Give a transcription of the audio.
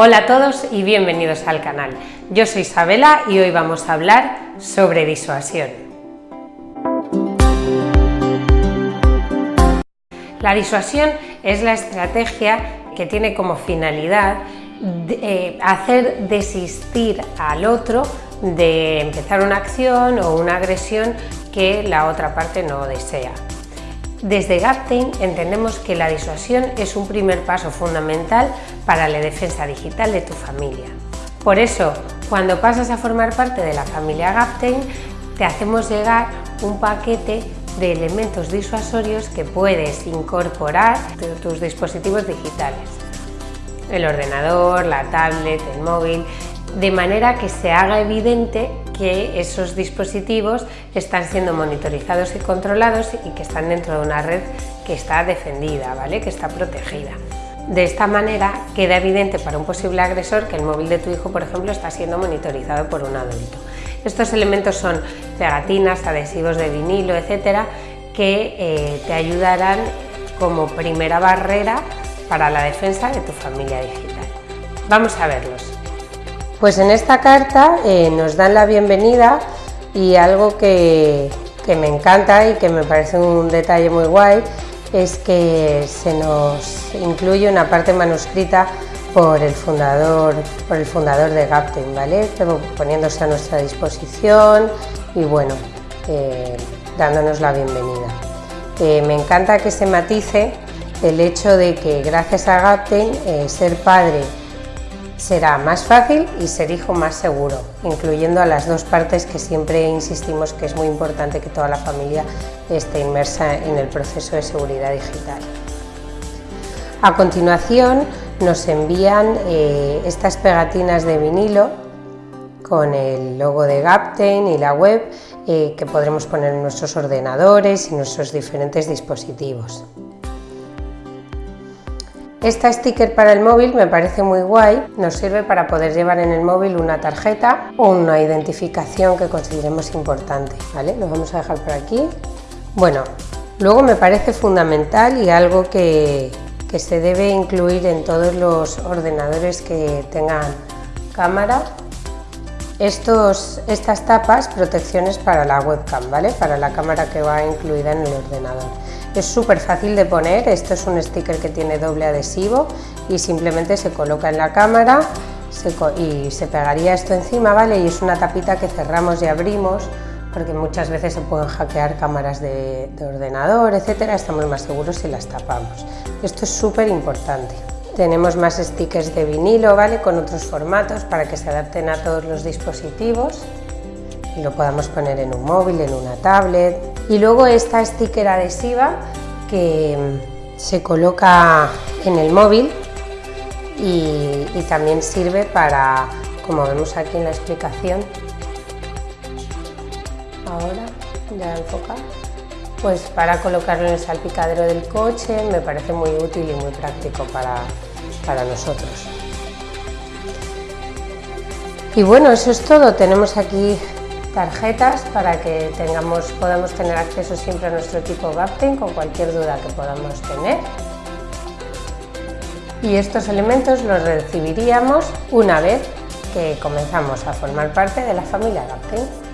Hola a todos y bienvenidos al canal. Yo soy Isabela y hoy vamos a hablar sobre disuasión. La disuasión es la estrategia que tiene como finalidad eh, hacer desistir al otro de empezar una acción o una agresión que la otra parte no desea. Desde Gaptain entendemos que la disuasión es un primer paso fundamental para la defensa digital de tu familia. Por eso, cuando pasas a formar parte de la familia Gaptain, te hacemos llegar un paquete de elementos disuasorios que puedes incorporar a tus dispositivos digitales. El ordenador, la tablet, el móvil, de manera que se haga evidente que esos dispositivos están siendo monitorizados y controlados y que están dentro de una red que está defendida, ¿vale? que está protegida. De esta manera queda evidente para un posible agresor que el móvil de tu hijo, por ejemplo, está siendo monitorizado por un adulto. Estos elementos son pegatinas, adhesivos de vinilo, etcétera, que eh, te ayudarán como primera barrera para la defensa de tu familia digital. Vamos a verlos. Pues en esta carta eh, nos dan la bienvenida y algo que, me encanta y que me parece un detalle muy guay es que se nos incluye una parte manuscrita por el fundador, por el fundador de Gapten, ¿vale? poniéndose a nuestra disposición y bueno, eh, dándonos la bienvenida. Eh, me encanta que se matice el hecho de que gracias a Gapten ser padre será más fácil y ser hijo más seguro, incluyendo a las dos partes que siempre insistimos que es muy importante que toda la familia esté inmersa en el proceso de seguridad digital. A continuación nos envían eh, estas pegatinas de vinilo con el logo de Gaptain y la web eh, que podremos poner en nuestros ordenadores y nuestros diferentes dispositivos. Esta sticker para el móvil me parece muy guay, nos sirve para poder llevar en el móvil una tarjeta o una identificación que consideremos importante, ¿vale? Lo vamos a dejar por aquí. Bueno, luego me parece fundamental y algo que, que se debe incluir en todos los ordenadores que tengan cámara estos, estas tapas, protecciones para la webcam, ¿vale? Para la cámara que va incluida en el ordenador. Es súper fácil de poner, esto es un sticker que tiene doble adhesivo y simplemente se coloca en la cámara y se pegaría esto encima, ¿vale? Y es una tapita que cerramos y abrimos porque muchas veces se pueden hackear cámaras de, de ordenador, etcétera, estamos más seguros si las tapamos. Esto es súper importante. Tenemos más stickers de vinilo, ¿vale? Con otros formatos para que se adapten a todos los dispositivos lo podamos poner en un móvil, en una tablet. Y luego esta sticker adhesiva que mm, se coloca en el móvil y, también sirve para, como vemos aquí en la explicación, ahora ya enfoca, pues para colocarlo en el salpicadero del coche me parece muy útil y muy práctico para, para nosotros. Y bueno, eso es todo. Tenemos aquí tarjetas para que tengamos, podamos tener acceso siempre a nuestro equipo Gapten con cualquier duda que podamos tener. Y estos elementos los recibiríamos una vez que comenzamos a formar parte de la familia Gapten.